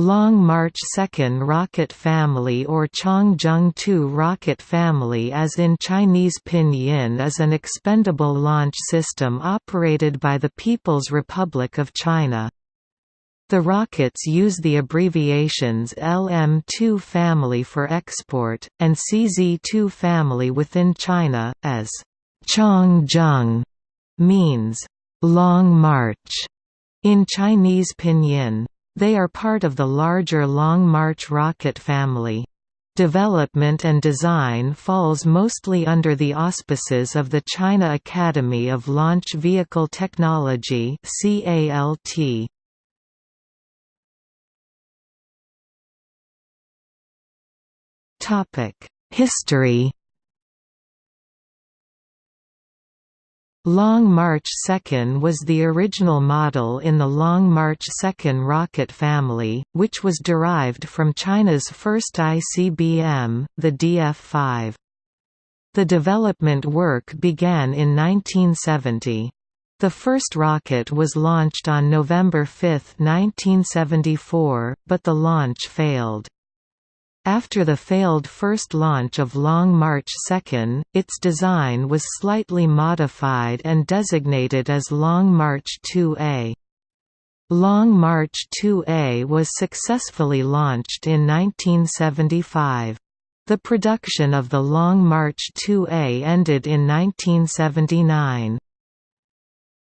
Long March 2 rocket family or Changzheng 2 rocket family as in Chinese pinyin is an expendable launch system operated by the People's Republic of China. The rockets use the abbreviations LM2 family for export, and CZ2 family within China, as Changzheng means long march in Chinese pinyin. They are part of the larger Long March rocket family. Development and design falls mostly under the auspices of the China Academy of Launch Vehicle Technology CALT. History Long March 2 was the original model in the Long March 2 rocket family, which was derived from China's first ICBM, the DF-5. The development work began in 1970. The first rocket was launched on November 5, 1974, but the launch failed. After the failed first launch of Long March 2, its design was slightly modified and designated as Long March 2A. Long March 2A was successfully launched in 1975. The production of the Long March 2A ended in 1979.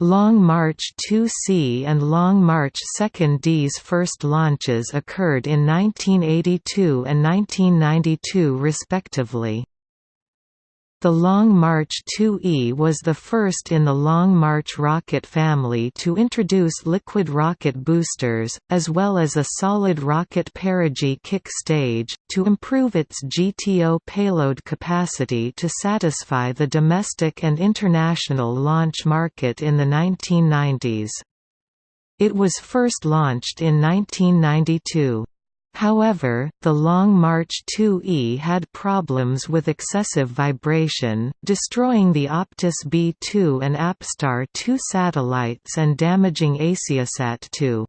Long March 2C and Long March 2D's first launches occurred in 1982 and 1992 respectively. The Long March 2E was the first in the Long March rocket family to introduce liquid rocket boosters, as well as a solid rocket perigee kick stage, to improve its GTO payload capacity to satisfy the domestic and international launch market in the 1990s. It was first launched in 1992. However, the Long March 2E had problems with excessive vibration, destroying the Optus B2 and Apstar 2 satellites and damaging Asiasat 2.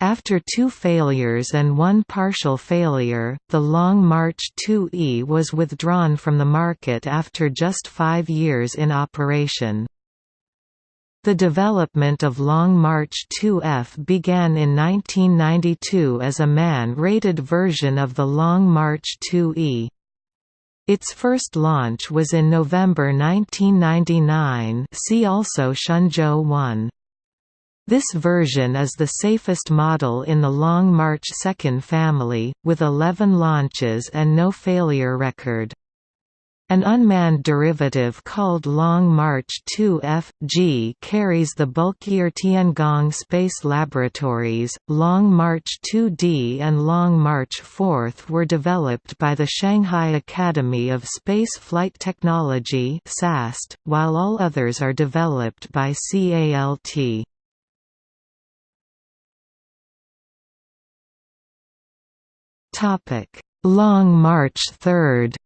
After two failures and one partial failure, the Long March 2E was withdrawn from the market after just five years in operation. The development of Long March 2F began in 1992 as a man-rated version of the Long March 2E. Its first launch was in November 1999 see also Shenzhou 1. This version is the safest model in the Long March 2 family, with 11 launches and no failure record. An unmanned derivative called Long March 2F-G carries the bulkier Tiangong Space Laboratories. Long March 2D and Long March 4 were developed by the Shanghai Academy of Space Flight Technology (SAST), while all others are developed by CALT. Topic: Long March 3rd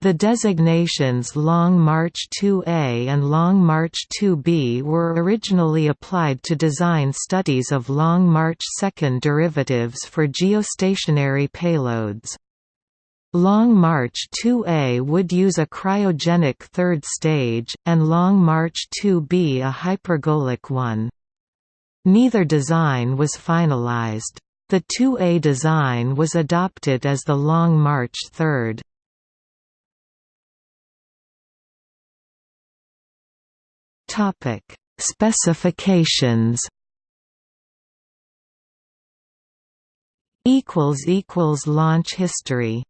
The designations Long March 2A and Long March 2B were originally applied to design studies of Long March 2 derivatives for geostationary payloads. Long March 2A would use a cryogenic third stage, and Long March 2B a hypergolic one. Neither design was finalized. The 2A design was adopted as the Long March 3. Topic: Specifications. Equals equals launch history.